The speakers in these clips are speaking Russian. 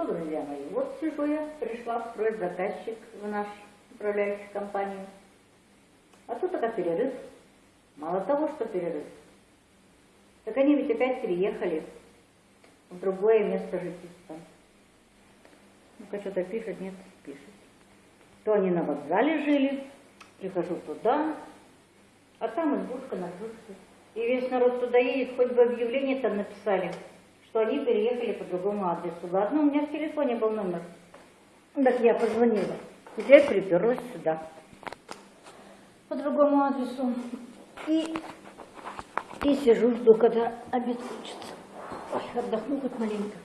что, друзья мои, вот сижу я, пришла строить заказчик в наш управляющий компанию. А тут такой перерыв. Мало того, что перерыв. Так они ведь опять переехали в другое место жительства. Ну-ка, что-то пишет, нет, пишет. То они на вокзале жили, прихожу туда, а там избушка на крыше. И весь народ туда едет, хоть бы объявление там написали, что они переехали по другому адресу. Ладно, у меня в телефоне был номер. Так я позвонила. Теперь приперлась сюда. По другому адресу. И, и сижу, жду, когда обед кончится. Ой, отдохну хоть маленько.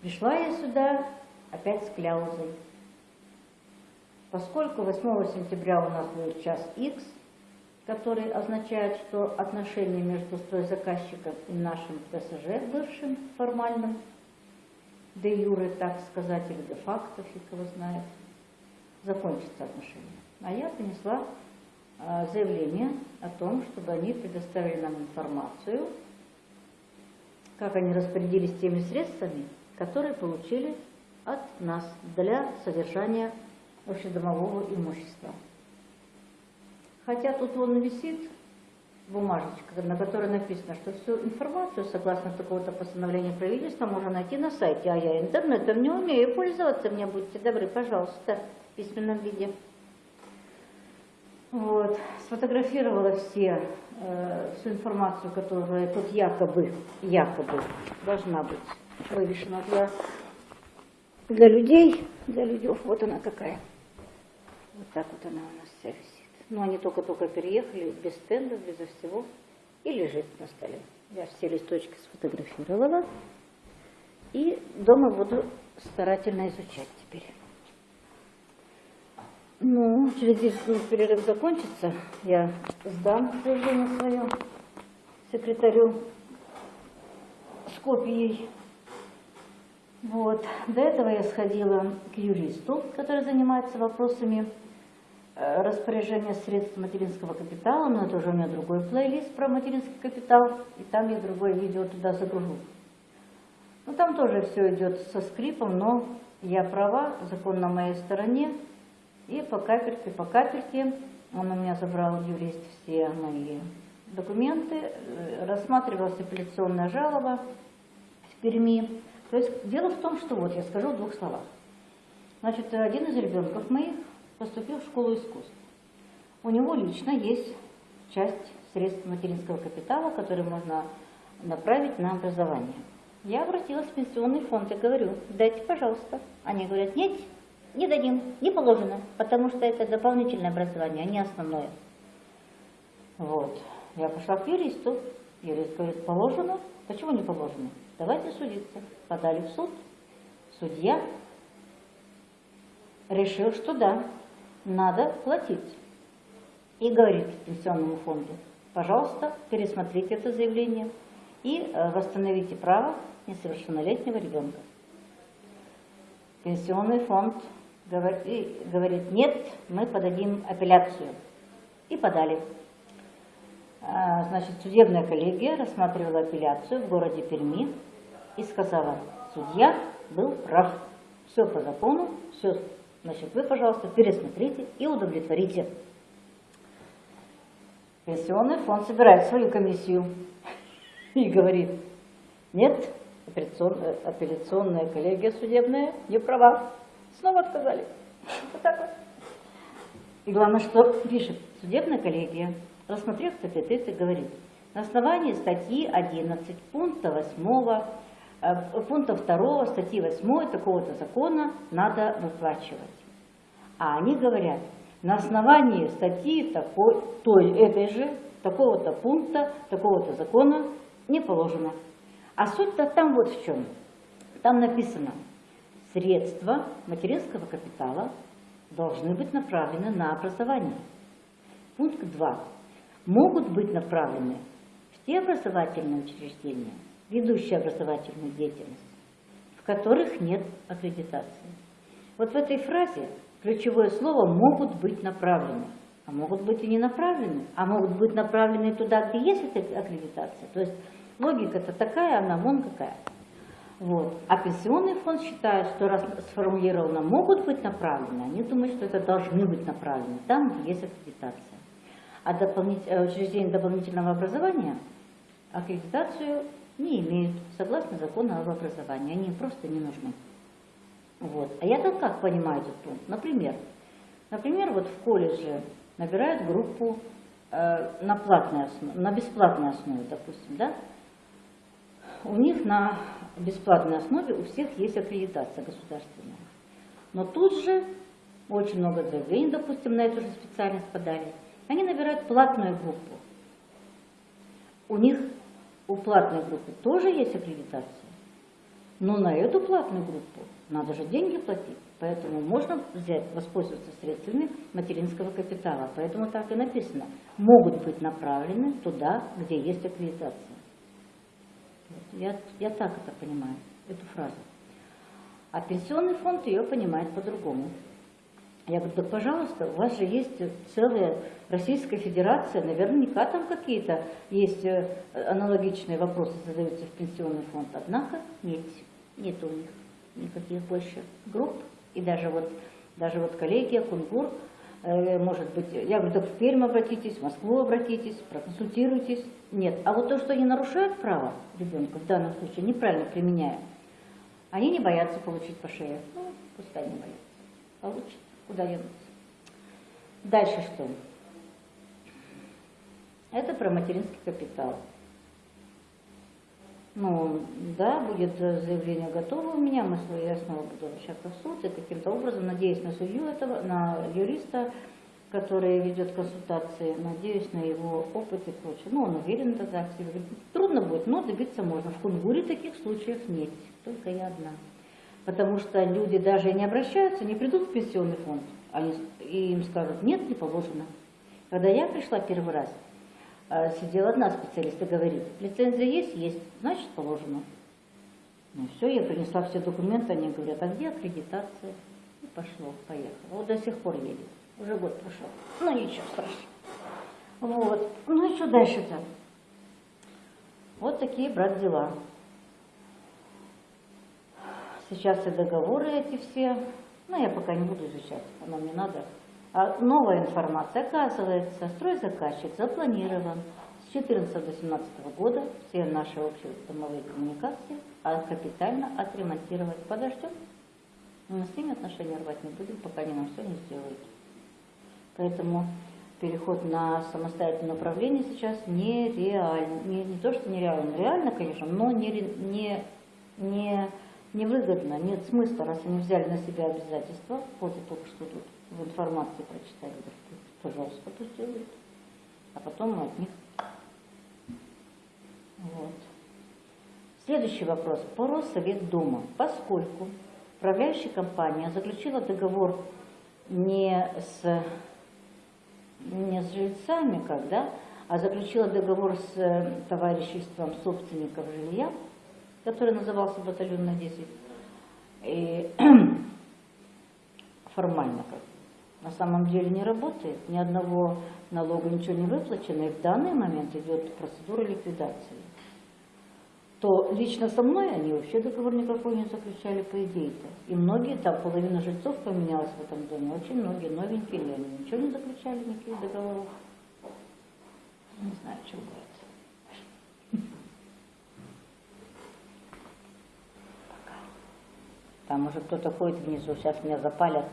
Пришла я сюда опять с кляузой. Поскольку 8 сентября у нас будет час X, который означает, что отношения между стройзаказчиком и нашим ТСЖ, бывшим формальным, де юре, так сказать, или де факто, фиг его знает, закончатся отношения. А я принесла а, заявление о том, чтобы они предоставили нам информацию, как они распорядились теми средствами, которые получили от нас для содержания общедомового имущества. Хотя тут вон висит бумажечка, на которой написано, что всю информацию, согласно такого-то постановления правительства, можно найти на сайте. А я интернетом не умею пользоваться, мне будьте добры, пожалуйста, в письменном виде. Вот. Сфотографировала все, э, всю информацию, которая тут якобы, якобы должна быть вывешена для, для людей, для людей. Вот она какая. Вот так вот она у нас вся висит. Но они только-только переехали, без стендов, без всего, и лежит на столе. Я все листочки сфотографировала, и дома буду старательно изучать теперь. Ну, через 10 минут перерыв закончится, я сдам заявление свое секретарю с копией. Вот. До этого я сходила к юристу, который занимается вопросами распоряжение средств материнского капитала, но это уже у меня другой плейлист про материнский капитал, и там я другое видео туда загружу. Ну там тоже все идет со скрипом, но я права, закон на моей стороне, и по капельке, по капельке он у меня забрал юрист все мои документы, э, рассматривалась апелляционная жалоба в Перми. То есть дело в том, что вот я скажу в двух словах. Значит, один из ребенков моих поступил в школу искусств. У него лично есть часть средств материнского капитала, которые можно направить на образование. Я обратилась в пенсионный фонд и говорю, дайте, пожалуйста. Они говорят, нет, не дадим, не положено, потому что это дополнительное образование, а не основное. Вот. Я пошла к юристу. Юрист говорит, положено. Почему не положено? Давайте судиться. Подали в суд. Судья решил, что да, надо платить. И говорит пенсионному фонду, пожалуйста, пересмотрите это заявление и э, восстановите право несовершеннолетнего ребенка. Пенсионный фонд говорит, нет, мы подадим апелляцию. И подали. А, значит, судебная коллегия рассматривала апелляцию в городе Перми и сказала, судья был прав. Все по закону, все Значит, вы, пожалуйста, пересмотрите и удовлетворите. Пенсионный фонд собирает свою комиссию и говорит, нет, апелляционная, апелляционная коллегия судебная не права. Снова отказали. Вот так вот. И главное, что пишет судебная коллегия, рассмотрев статьи, говорит, на основании статьи 11 пункта 8 Э, пункта 2 статьи 8 такого-то закона надо выплачивать. А они говорят, на основании статьи такой, той, этой же, такого-то пункта, такого-то закона не положено. А суть-то там вот в чем. Там написано, средства материнского капитала должны быть направлены на образование. Пункт 2. Могут быть направлены в те образовательные учреждения, ведущие образовательную деятельность, в которых нет аккредитации. Вот в этой фразе ключевое слово «могут быть направлены», а могут быть и не направлены, а могут быть направлены туда, где есть эта аккредитация. То есть логика-то такая, она вон какая. Вот. А пенсионный фонд считает, что раз сформулировано могут быть направлены, они думают, что это должны быть направлены там, где есть аккредитация. А дополнит- э, учреждения дополнительного образования аккредитацию не имеют, согласно закону об образовании. Они просто не нужны. Вот. А я так как понимаю этот пункт? Например, например, вот в колледже набирают группу э, на, платной основ- на бесплатной основе, допустим, да? У них на бесплатной основе у всех есть аккредитация государственная. Но тут же очень много заявлений, допустим, на эту же специальность подали. Они набирают платную группу. У них, у платной группы тоже есть аккредитация. Но на эту платную группу надо же деньги платить. Поэтому можно взять, воспользоваться средствами материнского капитала. Поэтому так и написано. Могут быть направлены туда, где есть аккредитация. Я, я так это понимаю, эту фразу. А пенсионный фонд ее понимает по-другому. Я говорю, да пожалуйста, у вас же есть целая Российская Федерация, наверняка там какие-то есть э, аналогичные вопросы задаются в пенсионный фонд. Однако нет, нет у них никаких больше групп. И даже вот, даже вот коллегия, Кунгур, э, может быть, я говорю, так в Пермь обратитесь, в Москву обратитесь, проконсультируйтесь. Нет. А вот то, что они нарушают право ребенка, в данном случае неправильно применяя, они не боятся получить по шее. Ну, пускай не боятся. Получат. Денутся? Дальше что? Это про материнский капитал. Ну, да, будет заявление готово у меня, мы свои, я снова буду обращаться в суд, и каким-то образом, надеюсь на судью этого, на юриста, который ведет консультации, надеюсь на его опыт и прочее. Ну, он уверен тогда. Трудно будет, но добиться можно. В Кунгуре таких случаев нет, только я одна. Потому что люди даже не обращаются, не придут в пенсионный фонд, они, и им скажут, нет, не положено. Когда я пришла первый раз, а, сидела одна специалист и говорит, лицензия есть? Есть, значит положено. Ну все, я принесла все документы, они говорят, а где аккредитация? И пошло, поехало. Вот до сих пор едет, уже год прошел. Ну ничего страшного. Вот, ну и что дальше-то? Вот такие, брат, дела. Сейчас и договоры эти все, ну я пока не буду изучать, оно мне надо. А новая информация, оказывается, стройзаказчик запланирован с 14 до 17 года все наши общие домовые коммуникации а капитально отремонтировать. Подождем. Мы с ними отношения рвать не будем, пока они нам все не сделают. Поэтому переход на самостоятельное управление сейчас нереально. Не, не то, что нереально, реально, конечно, но не, не, не, невыгодно, нет смысла, раз они взяли на себя обязательства, вот я только что тут в информации прочитали, пожалуйста, пусть делают, а потом мы от них. Вот. Следующий вопрос. По Россоветдума. Поскольку управляющая компания заключила договор не с, не с жильцами, когда, а заключила договор с э, товариществом собственников жилья, который назывался «Батальон 10», и формально как на самом деле не работает, ни одного налога ничего не выплачено, и в данный момент идет процедура ликвидации, то лично со мной они вообще договор никакой не заключали, по идее-то. И многие, там половина жильцов поменялась в этом доме, очень многие новенькие, они ничего не заключали, никаких договоров. Не знаю, что будет. Там уже кто-то ходит внизу, сейчас меня запалят.